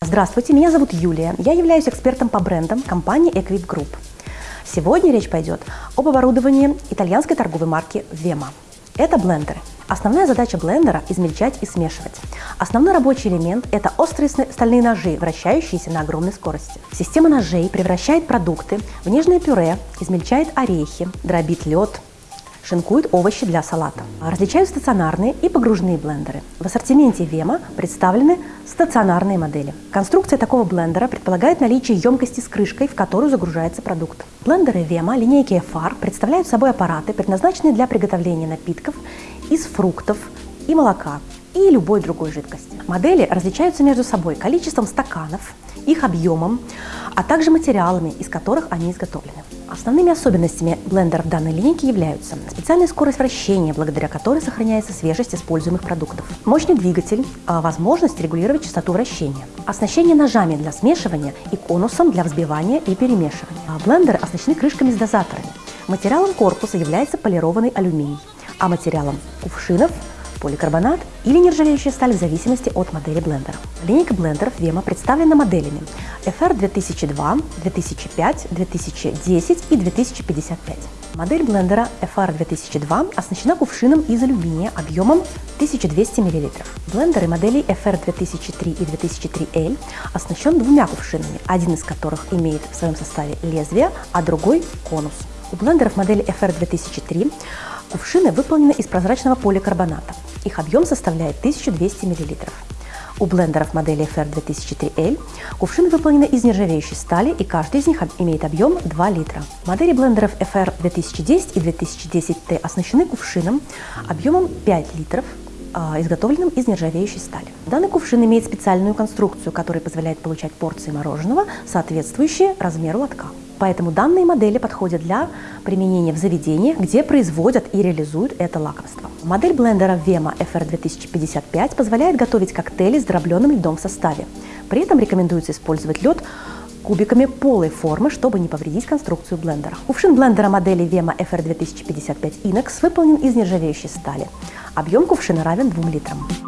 Здравствуйте, меня зовут Юлия. Я являюсь экспертом по брендам компании Equip Group. Сегодня речь пойдет об оборудовании итальянской торговой марки Vema. Это блендеры. Основная задача блендера – измельчать и смешивать. Основной рабочий элемент – это острые стальные ножи, вращающиеся на огромной скорости. Система ножей превращает продукты в нежное пюре, измельчает орехи, дробит лед, шинкует овощи для салата. Различают стационарные и погружные блендеры. В ассортименте Vema представлены стационарные модели. Конструкция такого блендера предполагает наличие емкости с крышкой, в которую загружается продукт. Блендеры Vema линейки FR представляют собой аппараты, предназначенные для приготовления напитков из фруктов и молока и любой другой жидкости. Модели различаются между собой количеством стаканов, их объемом, а также материалами, из которых они изготовлены. Основными особенностями блендеров данной линейки являются специальная скорость вращения, благодаря которой сохраняется свежесть используемых продуктов, мощный двигатель, а возможность регулировать частоту вращения, оснащение ножами для смешивания и конусом для взбивания и перемешивания. А блендеры оснащены крышками с дозаторами. Материалом корпуса является полированный алюминий, а материалом кувшинов поликарбонат или нержавеющая сталь в зависимости от модели блендера. Линейка блендеров Vema представлена моделями FR 2002, 2005, 2010 и 2055. Модель блендера FR 2002 оснащена кувшином из алюминия объемом 1200 мл. Блендеры моделей FR 2003 и 2003L оснащен двумя кувшинами, один из которых имеет в своем составе лезвие, а другой – конус. У блендеров модели FR 2003 кувшины выполнены из прозрачного поликарбоната. Их объем составляет 1200 мл. У блендеров модели FR 2003L кувшины выполнены из нержавеющей стали, и каждый из них имеет объем 2 литра. Модели блендеров FR 2010 и 2010T оснащены кувшином объемом 5 литров, а, изготовленным из нержавеющей стали. Данный кувшин имеет специальную конструкцию, которая позволяет получать порции мороженого, соответствующие размеру лотка. Поэтому данные модели подходят для применения в заведениях, где производят и реализуют это лакомство. Модель блендера Vema FR 2055 позволяет готовить коктейли с дробленым льдом в составе. При этом рекомендуется использовать лед кубиками полой формы, чтобы не повредить конструкцию блендера. Кувшин блендера модели Vema FR 2055 Inox выполнен из нержавеющей стали. Объем кувшина равен 2 литрам.